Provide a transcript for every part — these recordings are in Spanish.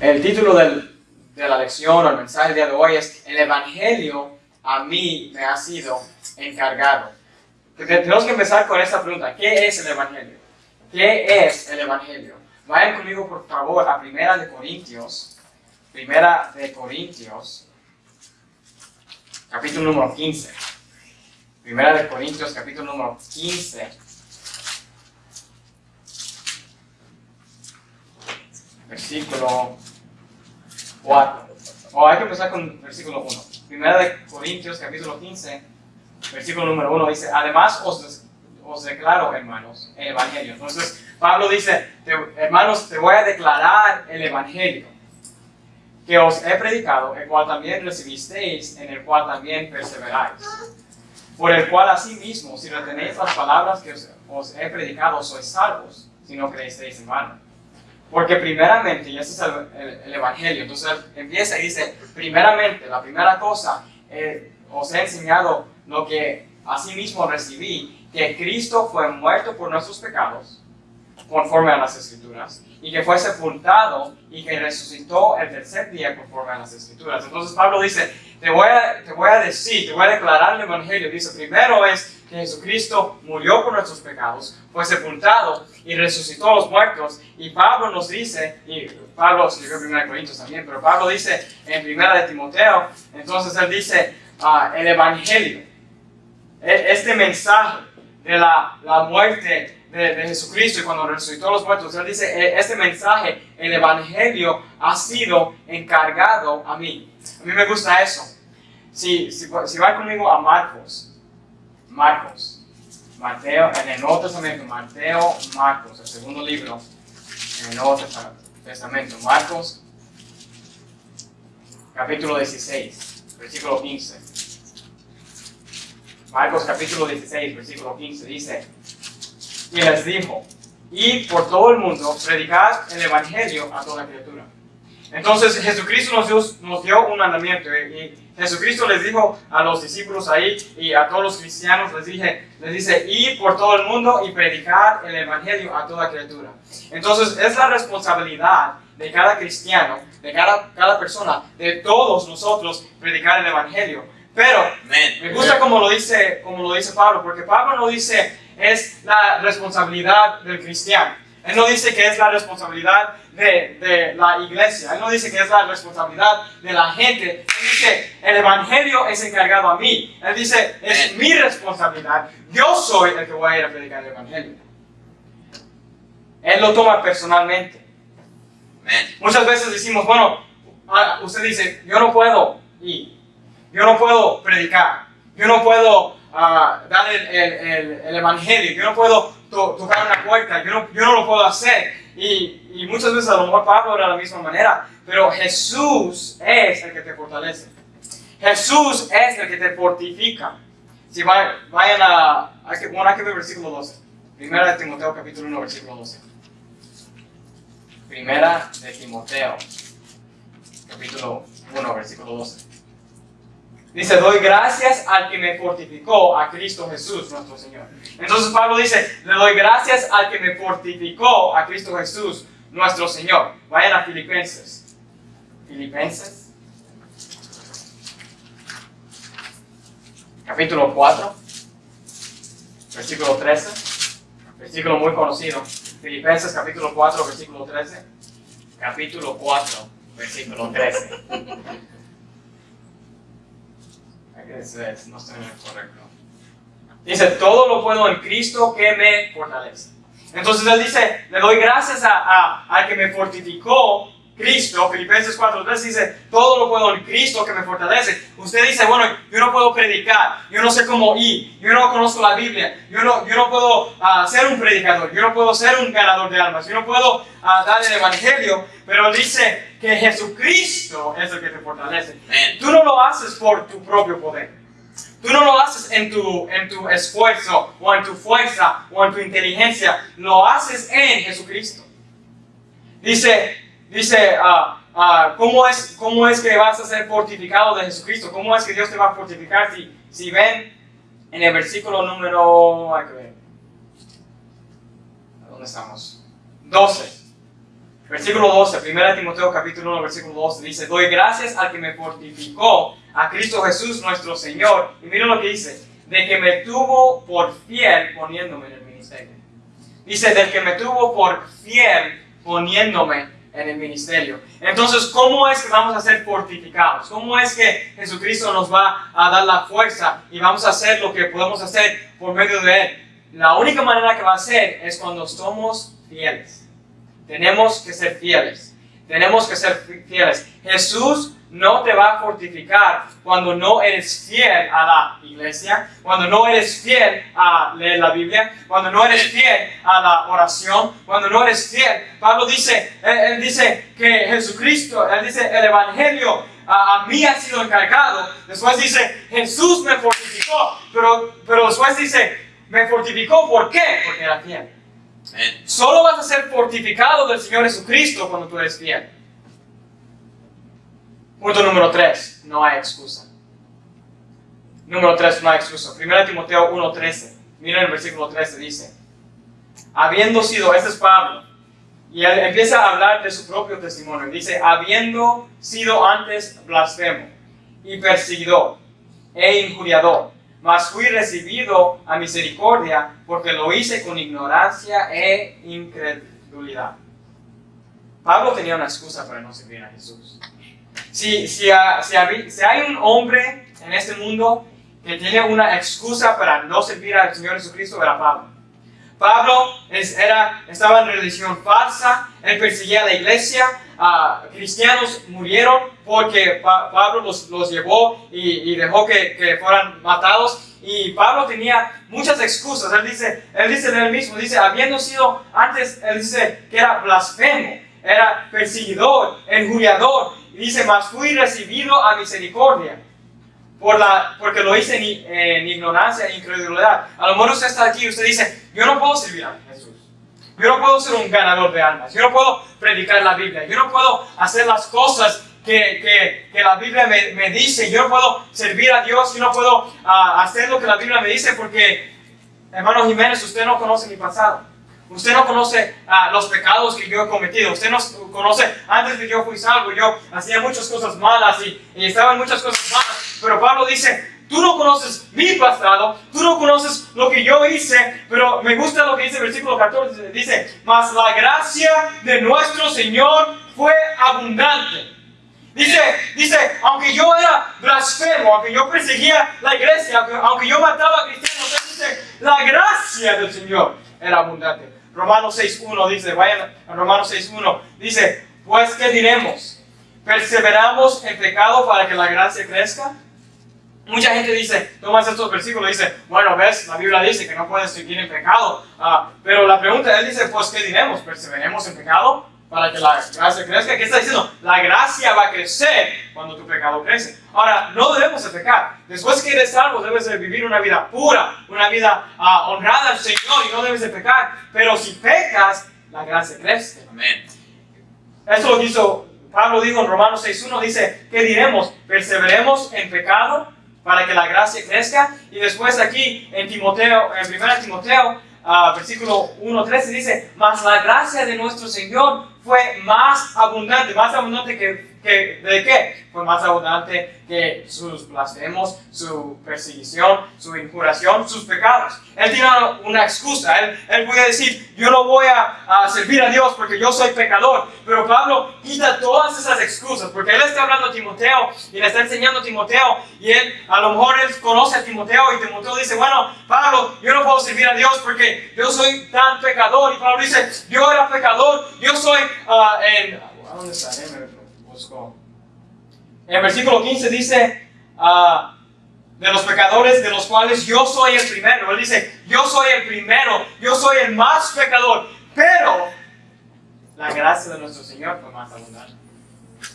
El título de la lección o el mensaje del día de hoy es El Evangelio a mí me ha sido encargado. Tenemos que empezar con esta pregunta. ¿Qué es el Evangelio? ¿Qué es el Evangelio? Vayan conmigo por favor a Primera de Corintios. Primera de Corintios. Capítulo número 15. Primera de Corintios, capítulo número 15. Versículo 4. O hay que empezar con versículo 1. Primera de Corintios, capítulo 15, versículo número 1 dice, además os, os declaro, hermanos, el Evangelio. Entonces, Pablo dice, hermanos, te voy a declarar el Evangelio que os he predicado, el cual también recibisteis, en el cual también perseveráis. Por el cual asimismo, si retenéis las palabras que os, he predicado, sois salvos, si no creéis en vano. Porque primeramente, y ese es el, Evangelio, entonces empieza y dice, primeramente, la primera cosa, eh, os he enseñado lo que asimismo recibí, que Cristo fue muerto por nuestros pecados, conforme a las Escrituras, y que fue sepultado y que resucitó el tercer día conforme a las Escrituras. Entonces Pablo dice, te voy a, te voy a decir, te voy a declarar el Evangelio. Dice, primero es que Jesucristo murió por nuestros pecados, fue sepultado y resucitó a los muertos. Y Pablo nos dice, y Pablo escribió en 1 Corintios también, pero Pablo dice en 1 de Timoteo, entonces él dice, uh, el Evangelio, e, este mensaje de la, la muerte de, Jesucristo y cuando resucitó a los muertos, Él dice, e, este mensaje, el Evangelio, ha sido encargado a mí. A mí me gusta eso. Si, si, si van conmigo a Marcos, Marcos, Mateo, en el Nuevo Testamento, Mateo, Marcos, el segundo libro, en el Nuevo Testamento, Marcos, capítulo 16, versículo 15. Marcos capítulo 16, versículo 15 dice, y les dijo, y por todo el mundo predicad el Evangelio a toda criatura. Entonces Jesucristo nos dio, nos dio un mandamiento y Jesucristo les dijo a los discípulos ahí y a todos los cristianos les, dije, les dice, y por todo el mundo y predicar el Evangelio a toda criatura. Entonces es la responsabilidad de cada cristiano, de cada, cada persona, de todos nosotros predicar el Evangelio. Pero me gusta como lo, dice, como lo dice Pablo, porque Pablo no dice, es la responsabilidad del cristiano. Él no dice que es la responsabilidad de, de, la iglesia. Él no dice que es la responsabilidad de la gente. Él dice, el evangelio es encargado a mí. Él dice, es mi responsabilidad. Yo soy el que voy a ir a predicar el evangelio. Él lo toma personalmente. Muchas veces decimos, bueno, ah, usted dice, yo no puedo ir. Yo no puedo predicar. Yo no puedo dar el, el, el, evangelio, yo no puedo tocar una puerta, yo no, yo no lo puedo hacer. Y, y, muchas veces a lo mejor Pablo era de la misma manera, pero Jesús es el que te fortalece. Jesús es el que te fortifica. Si vayan, a, hay que, bueno, hay que ver versículo 12. Primera de Timoteo capítulo 1, versículo 12. Primera de Timoteo capítulo 1, versículo 12. Dice, doy gracias al que me fortificó, a Cristo Jesús, nuestro Señor. Entonces Pablo dice, le doy gracias al que me fortificó, a Cristo Jesús, nuestro Señor. Vayan a Filipenses. Filipenses. Capítulo 4. Versículo 13. Versículo muy conocido. Filipenses capítulo 4, versículo 13. Capítulo 4, versículo 13 no estoy en el correcto. Dice, todo lo puedo en Cristo que me fortalece. Entonces él dice, le doy gracias a, al que me fortificó Cristo, Filipenses 4.3 dice, todo lo puedo en Cristo que me fortalece. Usted dice, bueno, yo no puedo predicar, yo no sé cómo ir, yo no conozco la Biblia, yo no, yo no puedo uh, ser un predicador, yo no puedo ser un ganador de almas, yo no puedo uh, dar el Evangelio, pero dice que Jesucristo es el que te fortalece. Tú no lo haces por tu propio poder. Tú no lo haces en tu, en tu esfuerzo, o en tu fuerza, o en tu inteligencia. Lo haces en Jesucristo. Dice, Dice, ah, ah, ¿cómo, es, ¿cómo es que vas a ser fortificado de Jesucristo? ¿Cómo es que Dios te va a fortificar? Si, si ven en el versículo número... Hay que ver. ¿Dónde estamos? 12. Versículo 12, 1 Timoteo capítulo 1, versículo 12, dice, doy gracias al que me fortificó, a Cristo Jesús nuestro Señor. Y mira lo que dice, de que me tuvo por fiel poniéndome en el ministerio. Dice, del que me tuvo por fiel poniéndome en el ministerio. Entonces, ¿cómo es que vamos a ser fortificados? ¿Cómo es que Jesucristo nos va a dar la fuerza y vamos a hacer lo que podemos hacer por medio de Él? La única manera que va a ser es cuando somos fieles. Tenemos que ser fieles. Tenemos que ser fieles. Jesús no te va a fortificar cuando no eres fiel a la iglesia, cuando no eres fiel a leer la Biblia, cuando no eres fiel a la oración, cuando no eres fiel. Pablo dice, él, dice que Jesucristo, él dice, el Evangelio a, mí ha sido encargado. Después dice, Jesús me fortificó, pero, pero después dice, me fortificó, ¿por qué? Porque era fiel. Solo vas a ser fortificado del Señor Jesucristo cuando tú eres fiel. Punto número 3, no hay excusa. Número 3, no hay excusa. 1 Timoteo 1.13. Miren el versículo 13, dice, habiendo sido, este es Pablo, y él empieza a hablar de su propio testimonio. Dice, habiendo sido antes blasfemo y perseguidor e injuriador, mas fui recibido a misericordia porque lo hice con ignorancia e incredulidad. Pablo tenía una excusa para no servir a Jesús. Si, si, si, hay un hombre en este mundo que tiene una excusa para no servir al Señor Jesucristo, era Pablo. Pablo era, estaba en religión falsa, él perseguía a la iglesia, cristianos murieron porque Pablo los, los llevó y, dejó que, fueran matados. Y Pablo tenía muchas excusas. Él dice, él dice él mismo, dice, habiendo sido antes, él dice que era blasfemo, era perseguidor, injuriador, dice, mas fui recibido a misericordia. Por la, porque lo hice en, ignorancia e incredulidad. A lo mejor usted está aquí y usted dice, yo no puedo servir a Jesús. Yo no puedo ser un ganador de almas. Yo no puedo predicar la Biblia. Yo no puedo hacer las cosas que, que, que la Biblia me, me, dice. Yo no puedo servir a Dios. Yo no puedo uh, hacer lo que la Biblia me dice porque, hermano Jiménez, usted no conoce mi pasado. Usted no conoce ah, los pecados que yo he cometido. Usted no conoce, antes de que yo fui salvo, yo hacía muchas cosas malas y, y estaba en muchas cosas malas. Pero Pablo dice, tú no conoces mi pasado, tú no conoces lo que yo hice, pero me gusta lo que dice el versículo 14. Dice, mas la gracia de nuestro Señor fue abundante. Dice, dice, aunque yo era blasfemo, aunque yo perseguía la iglesia, aunque, aunque yo mataba a cristianos, dice, la gracia del Señor era abundante. Romanos 6.1 dice, vayan a Romanos 6.1, dice, pues ¿qué diremos? ¿Perseveramos en pecado para que la gracia crezca? Mucha gente dice, tomas estos versículos y dice, bueno, ves, la Biblia dice que no puedes seguir en pecado. Ah, pero la pregunta, él dice, pues ¿qué diremos? ¿Perseveremos en pecado? Para que la gracia crezca. ¿Qué está diciendo? La gracia va a crecer cuando tu pecado crece. Ahora, no debemos de pecar. Después que eres salvo, debes de vivir una vida pura, una vida uh, honrada al Señor y no debes de pecar. Pero si pecas, la gracia crece. Amén. Eso lo hizo Pablo dijo en Romanos 6.1, dice, ¿qué diremos? ¿Perseveremos en pecado para que la gracia crezca? Y después aquí en Timoteo, en 1 Timoteo, uh, versículo 1.13 dice, mas la gracia de nuestro Señor fue más abundante, más abundante que, que, ¿de qué? Fue más abundante que sus blasfemos, su perseguición, su injuración, sus pecados. Él tiene una excusa, él, él puede decir, yo no voy a, a, servir a Dios porque yo soy pecador, pero Pablo quita todas esas excusas, porque él está hablando a Timoteo y le está enseñando a Timoteo, y él, a lo mejor él conoce a Timoteo y Timoteo dice, bueno, Pablo, yo no puedo servir a Dios porque yo soy tan pecador, y Pablo dice, yo era pecador, yo soy uh, en, ¿dónde está? En el versículo 15 dice, uh, de los pecadores de los cuales yo soy el primero. Él dice, yo soy el primero, yo soy el más pecador, pero la gracia de nuestro Señor fue más abundante.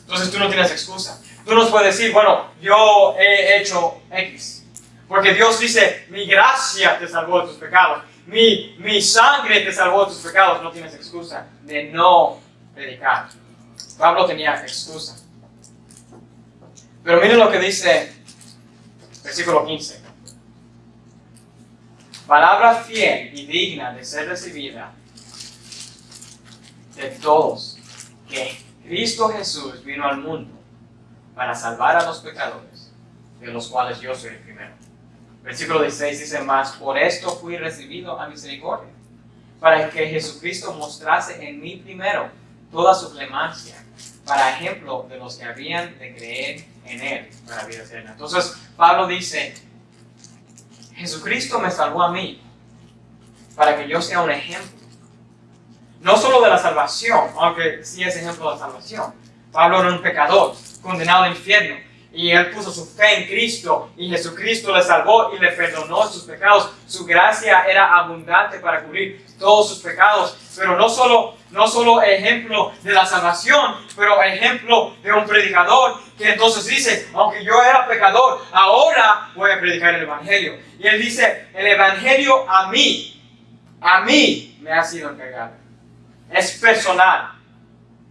Entonces tú no tienes excusa. Tú nos puedes decir, bueno, yo he hecho X. Porque Dios dice, mi gracia te salvó de tus pecados. Mi, mi sangre te salvó de tus pecados. No tienes excusa de no predicar. Pablo tenía excusa. Pero miren lo que dice versículo 15. Palabra fiel y digna de ser recibida de todos que Cristo Jesús vino al mundo para salvar a los pecadores, de los cuales yo soy el primero. Versículo 16 dice más, por esto fui recibido a misericordia, para que Jesucristo mostrase en mí primero toda su clemencia, para ejemplo de los que habían de creer en Él para vida eterna. Entonces, Pablo dice, Jesucristo me salvó a mí, para que yo sea un ejemplo. No solo de la salvación, aunque sí es ejemplo de la salvación. Pablo era un pecador, condenado al infierno, y él puso su fe en Cristo y Jesucristo le salvó y le perdonó sus pecados. Su gracia era abundante para cubrir todos sus pecados. Pero no solo, no solo ejemplo de la salvación, pero ejemplo de un predicador que entonces dice, aunque yo era pecador, ahora voy a predicar el Evangelio. Y él dice, el Evangelio a mí, a mí me ha sido entregado. Es personal.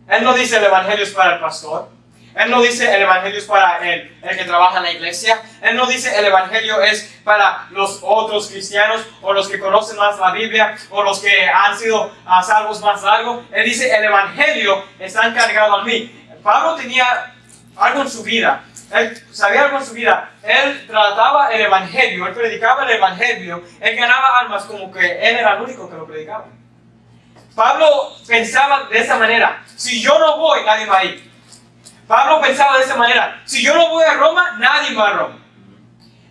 Él no dice el Evangelio es para el pastor. Él no dice el Evangelio es para el, el, que trabaja en la iglesia. Él no dice el Evangelio es para los otros cristianos o los que conocen más la Biblia o los que han sido a salvos más largo. Él dice el Evangelio está encargado a mí. Pablo tenía algo en su vida. Él sabía algo en su vida. Él trataba el Evangelio, él predicaba el Evangelio, él ganaba almas como que él era el único que lo predicaba. Pablo pensaba de esa manera, si yo no voy, nadie va a ir. Pablo pensaba de esa manera, si yo no voy a Roma, nadie va a Roma.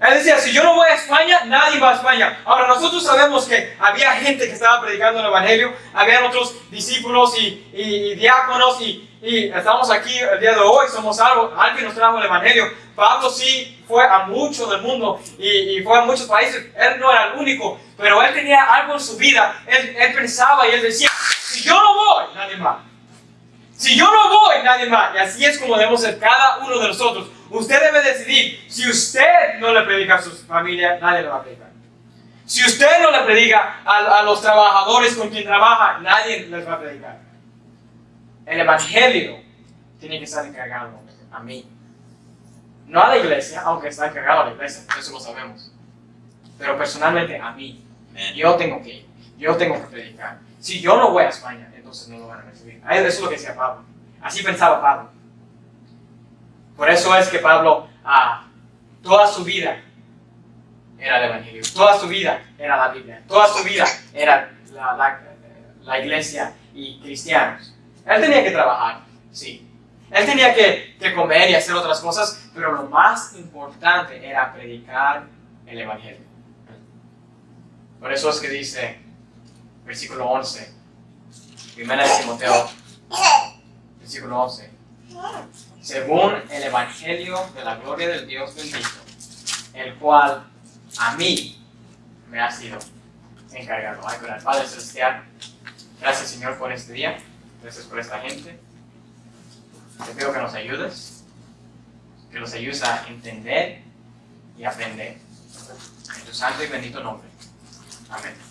Él decía, si yo no voy a España, nadie va a España. Ahora, nosotros sabemos que había gente que estaba predicando el Evangelio, había otros discípulos y, diáconos, y, y, estamos aquí el día de hoy, somos algo, alguien nos trajo el Evangelio. Pablo sí fue a mucho del mundo y, y, fue a muchos países, él no era el único, pero él tenía algo en su vida, él, él pensaba y él decía, si yo no voy, nadie va. Si yo no voy, nadie más. Y así es como debemos ser cada uno de nosotros. Usted debe decidir, si usted no le predica a su familia, nadie le va a predicar. Si usted no le predica a, a los trabajadores con quien trabaja, nadie les va a predicar. El Evangelio tiene que estar encargado a mí. No a la iglesia, aunque está encargado a la iglesia, eso lo sabemos. Pero personalmente a mí. Yo tengo que ir. Yo tengo que predicar. Si yo no voy a España, entonces no lo van a recibir. Eso es lo que decía Pablo. Así pensaba Pablo. Por eso es que Pablo, ah, toda su vida era el Evangelio, toda su vida era la Biblia, toda su vida era la, iglesia y cristianos. Él tenía que trabajar, sí. Él tenía que, que comer y hacer otras cosas, pero lo más importante era predicar el Evangelio. Por eso es que dice, versículo 11, Primera de Timoteo, versículo 11. Según el Evangelio de la gloria del Dios bendito, el cual a mí me ha sido encargado. Ay, con el Padre Celestial, gracias Señor por este día, gracias por esta gente. Te pido que nos ayudes, que nos ayudes a entender y aprender. En tu santo y bendito nombre. Amén.